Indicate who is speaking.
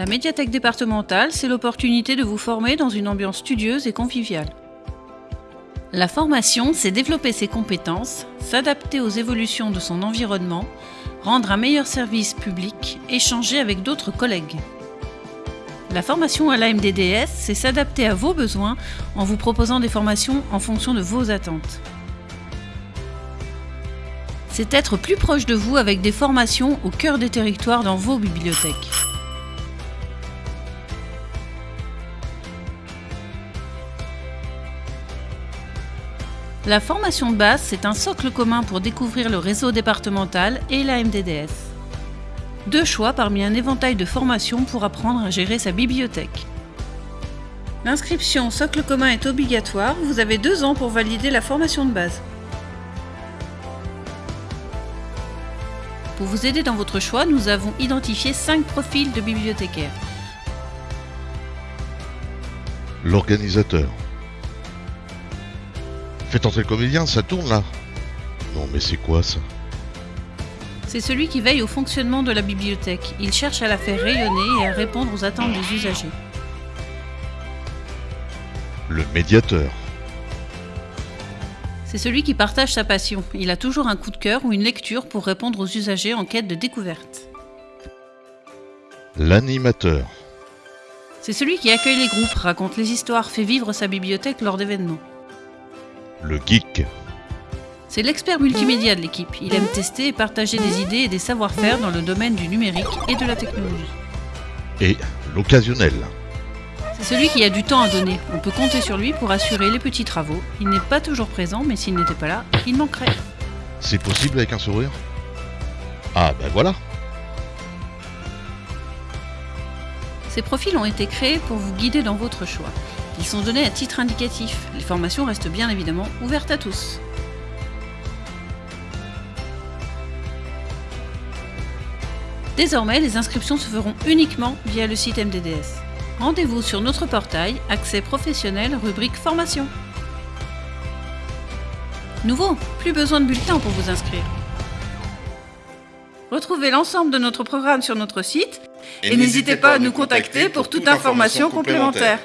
Speaker 1: La médiathèque départementale, c'est l'opportunité de vous former dans une ambiance studieuse et conviviale. La formation, c'est développer ses compétences, s'adapter aux évolutions de son environnement, rendre un meilleur service public, échanger avec d'autres collègues. La formation à l'AMDDS, c'est s'adapter à vos besoins en vous proposant des formations en fonction de vos attentes. C'est être plus proche de vous avec des formations au cœur des territoires dans vos bibliothèques. La formation de base, c'est un socle commun pour découvrir le réseau départemental et la MDDS. Deux choix parmi un éventail de formations pour apprendre à gérer sa bibliothèque. L'inscription socle commun est obligatoire, vous avez deux ans pour valider la formation de base. Pour vous aider dans votre choix, nous avons identifié cinq profils de bibliothécaires.
Speaker 2: L'organisateur. Faites entrer le comédien, ça tourne là. Non mais c'est quoi ça?
Speaker 1: C'est celui qui veille au fonctionnement de la bibliothèque. Il cherche à la faire rayonner et à répondre aux attentes des usagers.
Speaker 2: Le médiateur.
Speaker 1: C'est celui qui partage sa passion. Il a toujours un coup de cœur ou une lecture pour répondre aux usagers en quête de découverte.
Speaker 2: L'animateur.
Speaker 1: C'est celui qui accueille les groupes, raconte les histoires, fait vivre sa bibliothèque lors d'événements.
Speaker 2: Le geek.
Speaker 1: C'est l'expert multimédia de l'équipe. Il aime tester et partager des idées et des savoir-faire dans le domaine du numérique et de la technologie.
Speaker 2: Et l'occasionnel.
Speaker 1: C'est celui qui a du temps à donner. On peut compter sur lui pour assurer les petits travaux. Il n'est pas toujours présent, mais s'il n'était pas là, il manquerait.
Speaker 2: C'est possible avec un sourire? Ah ben voilà
Speaker 1: Ces profils ont été créés pour vous guider dans votre choix. Ils sont donnés à titre indicatif. Les formations restent bien évidemment ouvertes à tous. Désormais, les inscriptions se feront uniquement via le site MDDS. Rendez-vous sur notre portail Accès professionnel rubrique formation. Nouveau, plus besoin de bulletin pour vous inscrire. Retrouvez l'ensemble de notre programme sur notre site et, n'hésitez pas à nous contacter pour toute information complémentaire.